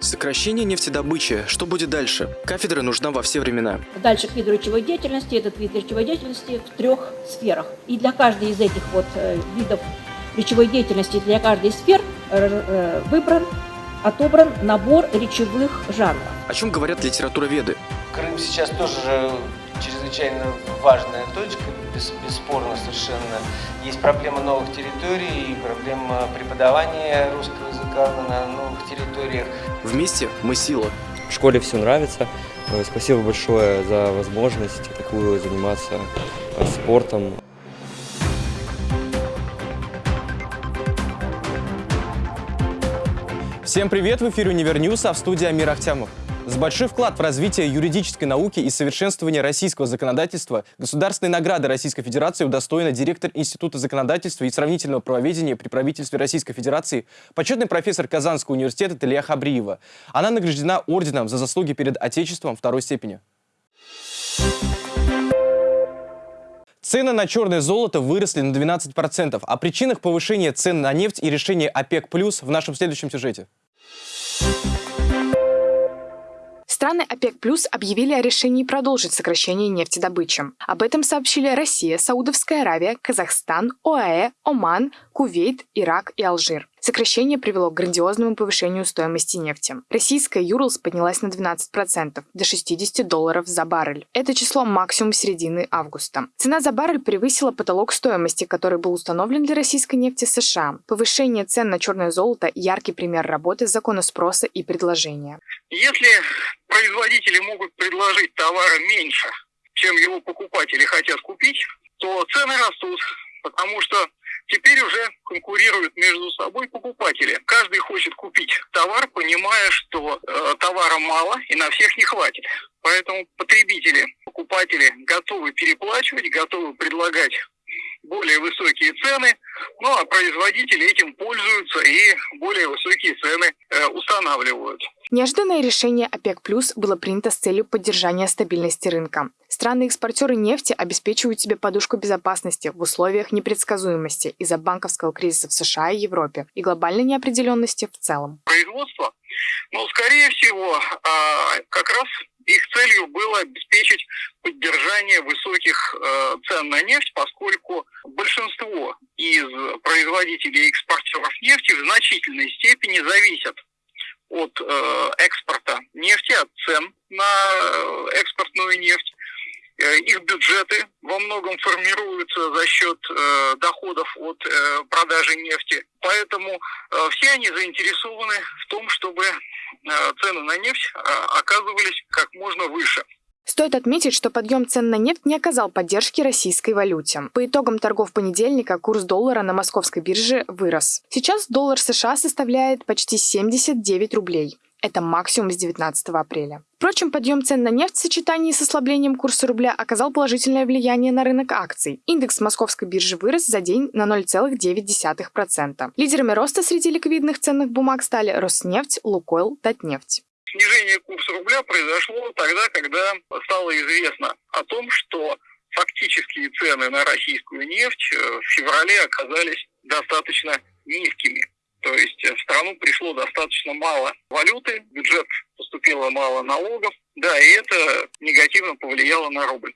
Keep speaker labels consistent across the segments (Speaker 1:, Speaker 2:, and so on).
Speaker 1: Сокращение нефтедобычи. Что будет дальше? Кафедра нужна во все времена.
Speaker 2: Дальше к виду речевой деятельности. Этот вид речевой деятельности в трех сферах. И для каждой из этих вот э, видов речевой деятельности, для каждой из сфер э, э, выбран, отобран набор речевых жанров.
Speaker 1: О чем говорят литературоведы?
Speaker 3: Крым сейчас тоже чрезвычайно важная точка, бес, бесспорно совершенно. Есть проблема новых территорий, проблема преподавания русского языка на новых территориях.
Speaker 1: Вместе мы сила.
Speaker 4: В школе все нравится. Э, Спасибо большое за возможность такую заниматься э, спортом.
Speaker 5: Всем привет! В эфире Univer News, а в студии Амир Ахтямов. За большой вклад в развитие юридической науки и совершенствование российского законодательства государственной награды Российской Федерации удостоена директор Института законодательства и сравнительного правоведения при правительстве Российской Федерации, почетный профессор Казанского университета Талия Хабриева. Она награждена орденом за заслуги перед Отечеством второй степени. Цены на черное золото выросли на 12%. О причинах повышения цен на нефть и решении ОПЕК+, в нашем следующем сюжете.
Speaker 6: Страны ОПЕК+, плюс объявили о решении продолжить сокращение нефтедобычи. Об этом сообщили Россия, Саудовская Аравия, Казахстан, ОАЭ, Оман, Кувейт, Ирак и Алжир. Сокращение привело к грандиозному повышению стоимости нефти. Российская Юрлс поднялась на 12%, до 60 долларов за баррель. Это число максимум середины августа. Цена за баррель превысила потолок стоимости, который был установлен для российской нефти США. Повышение цен на черное золото – яркий пример работы закона спроса и предложения.
Speaker 7: Если производители могут предложить товара меньше, чем его покупатели хотят купить, то цены растут, потому что Теперь уже конкурируют между собой покупатели. Каждый хочет купить товар, понимая, что э, товара мало и на всех не хватит. Поэтому потребители, покупатели готовы переплачивать, готовы предлагать более высокие цены, ну а производители этим пользуются и более высокие цены э, устанавливают.
Speaker 6: Неожиданное решение ОПЕК+, плюс было принято с целью поддержания стабильности рынка. Страны-экспортеры нефти обеспечивают себе подушку безопасности в условиях непредсказуемости из-за банковского кризиса в США и Европе и глобальной неопределенности в целом.
Speaker 7: Производство, ну, скорее всего, а, как раз их целью было обеспечить поддержание высоких э, цен на нефть, поскольку большинство из производителей и экспортеров нефти в значительной степени зависят от э, экспорта нефти, от цен на э, экспортную нефть. Э, их бюджеты во многом формируются за счет э, доходов от э, продажи нефти. Поэтому э, все они заинтересованы в том, чтобы э, цены на нефть э, оказывались как можно выше.
Speaker 6: Стоит отметить, что подъем цен на нефть не оказал поддержки российской валюте. По итогам торгов понедельника курс доллара на московской бирже вырос. Сейчас доллар США составляет почти 79 рублей. Это максимум с 19 апреля. Впрочем, подъем цен на нефть в сочетании с ослаблением курса рубля оказал положительное влияние на рынок акций. Индекс московской биржи вырос за день на 0,9%. Лидерами роста среди ликвидных ценных бумаг стали Роснефть, Лукойл, Татнефть.
Speaker 7: Снижение курса рубля произошло тогда, когда стало известно о том, что фактические цены на российскую нефть в феврале оказались достаточно низкими. То есть в страну пришло достаточно мало валюты, бюджет поступило мало налогов, да, и это негативно повлияло на рубль.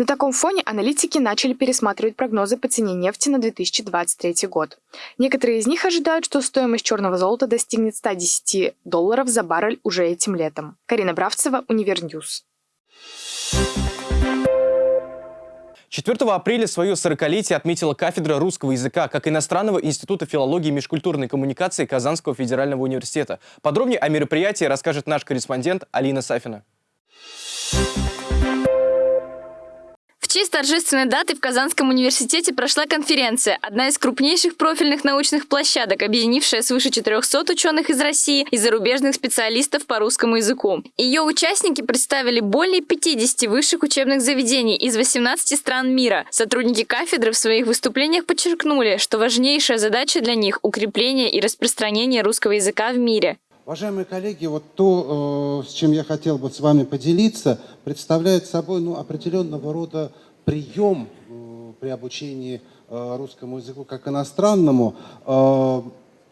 Speaker 6: На таком фоне аналитики начали пересматривать прогнозы по цене нефти на 2023 год. Некоторые из них ожидают, что стоимость черного золота достигнет 110 долларов за баррель уже этим летом. Карина Бравцева, Univer News.
Speaker 5: 4 апреля свое 40-летие отметила кафедра русского языка как иностранного института филологии и межкультурной коммуникации Казанского федерального университета. Подробнее о мероприятии расскажет наш корреспондент Алина Сафина.
Speaker 8: Честь торжественной даты в Казанском университете прошла конференция, одна из крупнейших профильных научных площадок, объединившая свыше 400 ученых из России и зарубежных специалистов по русскому языку. Ее участники представили более 50 высших учебных заведений из 18 стран мира. Сотрудники кафедры в своих выступлениях подчеркнули, что важнейшая задача для них – укрепление и распространение русского языка в мире.
Speaker 9: Уважаемые коллеги, вот то, э, с чем я хотел бы с вами поделиться, представляет собой ну, определенного рода прием э, при обучении э, русскому языку как иностранному.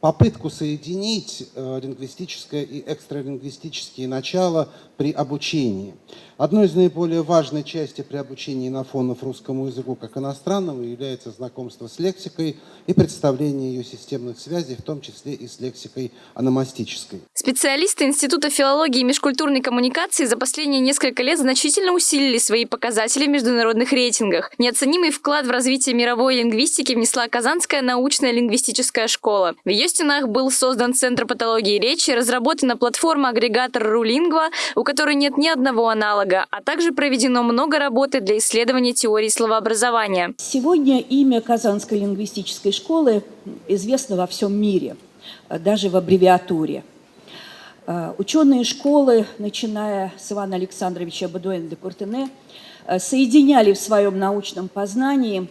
Speaker 9: попытку соединить лингвистическое и экстралингвистические начала при обучении. Одной из наиболее важных частей при обучении инофонов русскому языку как иностранному является знакомство с лексикой и представление ее системных связей, в том числе и с лексикой аномастической.
Speaker 8: Специалисты Института филологии и межкультурной коммуникации за последние несколько лет значительно усилили свои показатели в международных рейтингах. Неоценимый вклад в развитие мировой лингвистики внесла Казанская научная лингвистическая школа. В ее стенах был создан Центр патологии речи, разработана платформа-агрегатор Рулингва, у которой нет ни одного аналога, а также проведено много работы для исследования теории словообразования.
Speaker 2: Сегодня имя Казанской лингвистической школы известно во всем мире, даже в аббревиатуре. Э, ученые школы, начиная с Ивана Александровича Бадуэна де Куртене, э, соединяли в своем научном познании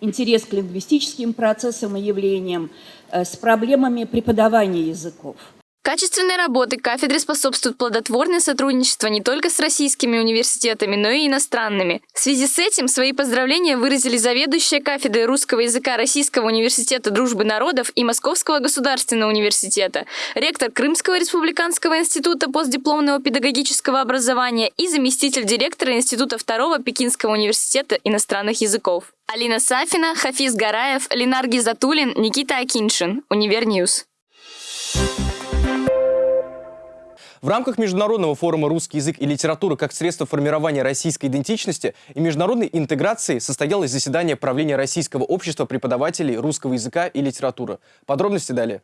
Speaker 2: интерес к лингвистическим процессам и явлениям э, с проблемами преподавания языков –
Speaker 8: Качественной работы кафедры способствует плодотворное сотрудничество не только с российскими университетами, но и иностранными. В связи с этим свои поздравления выразили заведующая кафедрой русского языка Российского университета дружбы народов и Московского государственного университета, ректор Крымского республиканского института постдипломного педагогического образования и заместитель директора Института второго Пекинского университета иностранных языков. Алина Сафина, Хафиз Гараев, Ленар Гизатулин, Никита Акиншин. Univer News.
Speaker 5: В рамках Международного форума «Русский язык и литература как средство формирования российской идентичности и международной интеграции» состоялось заседание правления Российского общества преподавателей русского языка и литературы. Подробности далее.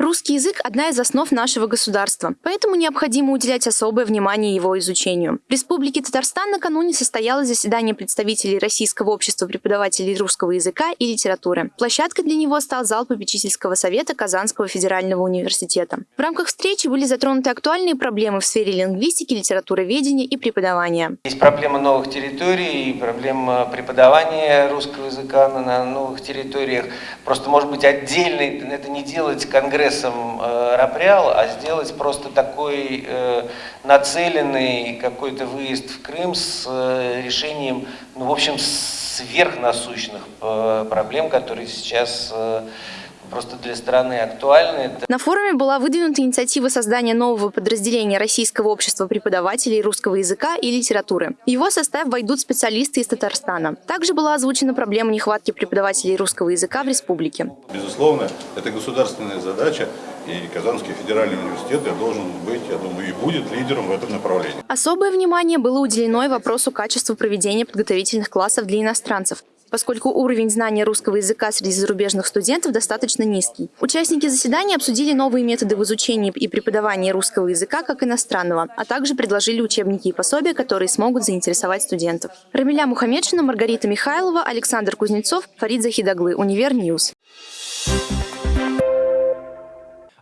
Speaker 10: Русский язык – одна из основ нашего государства, поэтому необходимо уделять особое внимание его изучению. В Республике Татарстан накануне состоялось заседание представителей Российского общества преподавателей русского языка и литературы. Площадкой для него стал зал попечительского совета Казанского федерального университета. В рамках встречи были затронуты актуальные проблемы в сфере лингвистики, литературоведения и преподавания.
Speaker 3: Есть проблема новых территорий, проблема преподавания русского языка на новых территориях. Просто, может быть, отдельный, это не делать конгресс конгрессом э, Рапреал, а сделать просто такой э, нацеленный какой-то выезд в Крым с э, решением, ну, в общем, сверхнасущных проблем, которые сейчас просто для страны актуальны.
Speaker 10: На форуме была выдвинута инициатива создания нового подразделения Российского общества преподавателей русского языка и литературы. В его состав войдут специалисты из Татарстана. Также была озвучена проблема нехватки преподавателей русского языка в республике.
Speaker 11: Безусловно, это государственная задача, и Казанский федеральный университет должен быть, я думаю, и будет лидером в этом направлении.
Speaker 10: Особое внимание было уделено и вопросу качества проведения подготовительных классов для иностранцев поскольку уровень знания русского языка среди зарубежных студентов достаточно низкий. Участники заседания обсудили новые методы в изучении и преподавании русского языка как иностранного, а также предложили учебники и пособия, которые смогут заинтересовать студентов. Рамиля Мухаммедшина, Маргарита Михайлова, Александр Кузнецов, Фарид Захидаглы, Univer News.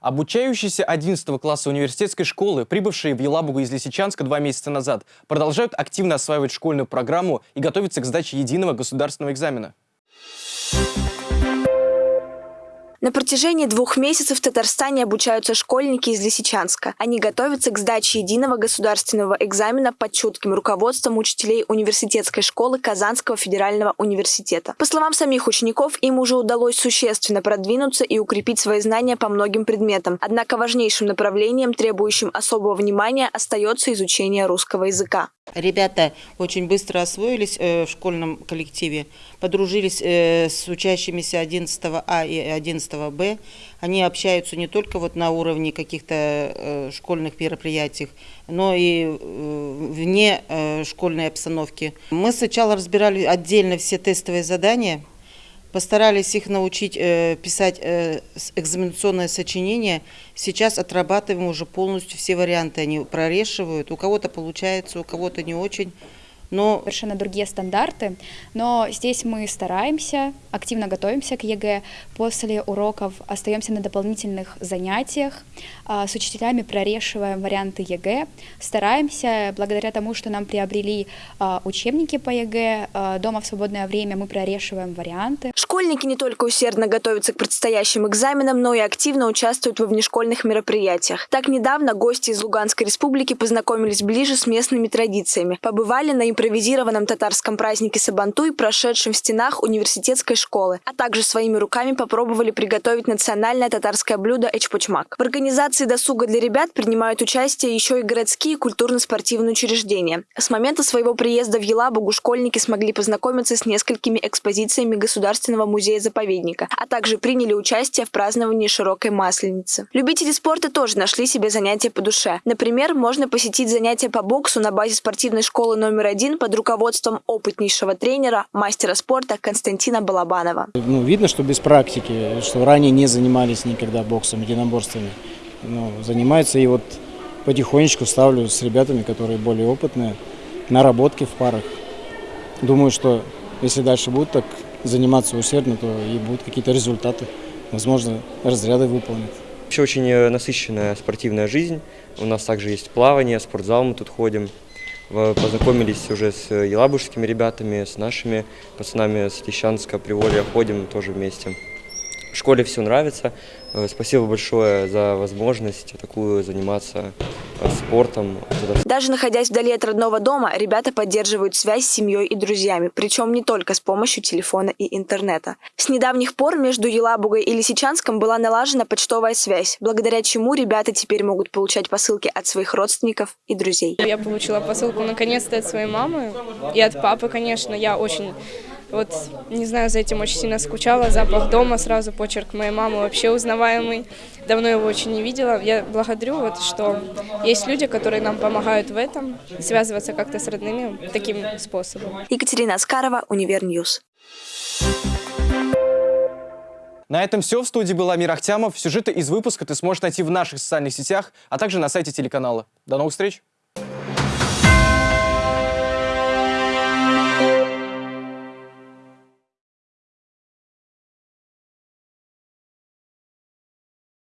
Speaker 5: Обучающиеся 11 класса университетской школы, прибывшие в Елабугу из Лисичанска два месяца назад, продолжают активно осваивать школьную программу и готовятся к сдаче единого государственного экзамена.
Speaker 12: На протяжении двух месяцев в Татарстане обучаются школьники из Лисичанска. Они готовятся к сдаче единого государственного экзамена под чутким руководством учителей университетской школы Казанского федерального университета. По словам самих учеников, им уже удалось существенно продвинуться и укрепить свои знания по многим предметам. Однако важнейшим направлением, требующим особого внимания, остается изучение русского языка.
Speaker 13: Ребята очень быстро освоились э, в школьном коллективе, подружились э, с учащимися 11 А и 11 Б. Они общаются не только вот на уровне каких-то э, школьных мероприятий, но и вне школьной обстановки. Мы сначала разбирали отдельно все тестовые задания, Постарались их научить э, писать э, экзаменационное сочинение. Сейчас отрабатываем уже полностью все варианты. Они прорешивают. У кого-то получается, у кого-то не очень
Speaker 14: но... Совершенно другие стандарты, но здесь мы стараемся, активно готовимся к ЕГЭ, после уроков остаемся на дополнительных занятиях, а, с учителями прорешиваем варианты ЕГЭ, стараемся, благодаря тому, что нам приобрели а, учебники по ЕГЭ, а, дома в свободное время мы прорешиваем варианты.
Speaker 12: Школьники не только усердно готовятся к предстоящим экзаменам, но и активно участвуют во внешкольных мероприятиях. Так недавно гости из Луганской республики познакомились ближе с местными традициями. Побывали на импровизированном татарском празднике Сабантуй, прошедшем в стенах университетской школы, а также своими руками попробовали приготовить национальное татарское блюдо эчпочмак. В организации досуга для ребят принимают участие еще и городские культурно-спортивные учреждения. С момента своего приезда в Елабугу школьники смогли познакомиться с несколькими экспозициями государственного музея-заповедника, а также приняли участие в праздновании широкой масленицы. Любители спорта тоже нашли себе занятия по душе. Например, можно посетить занятия по боксу на базе спортивной школы номер один под руководством опытнейшего тренера, мастера спорта Константина Балабанова.
Speaker 15: Ну, видно, что без практики, что ранее не занимались никогда боксом, единоборствами. Ну, занимаются и вот потихонечку ставлю с ребятами, которые более опытные, наработки в парах. Думаю, что если дальше будут так заниматься усердно, то и будут какие-то результаты. Возможно, разряды выполнят.
Speaker 4: Вообще очень э, насыщенная спортивная жизнь. У нас также есть плавание, спортзал мы тут ходим. Познакомились уже с елабужскими ребятами, с нашими пацанами с Лещанска, Приволья ходим тоже вместе. В школе все нравится. Э, спасибо большое за возможность такую заниматься э, спортом.
Speaker 12: Даже находясь вдали от родного дома, ребята поддерживают связь с семьей и друзьями, причем не только с помощью телефона и интернета. С недавних пор между Елабугой и Лисичанском была налажена почтовая связь, благодаря чему ребята теперь могут получать посылки от своих родственников и друзей.
Speaker 16: Я получила посылку наконец-то от своей мамы и от папы, конечно. Я очень вот, не знаю, за этим очень сильно скучала. Запах дома, сразу почерк моей мамы вообще узнаваемый. Давно его очень не видела. Я благодарю, вот, что есть люди, которые нам помогают в этом, связываться как-то с родными таким способом.
Speaker 12: Екатерина Аскарова, Univer News.
Speaker 5: На этом все. В студии был Амир Ахтямов. Сюжеты из выпуска ты сможешь найти в наших социальных сетях, а также на сайте телеканала. До новых встреч!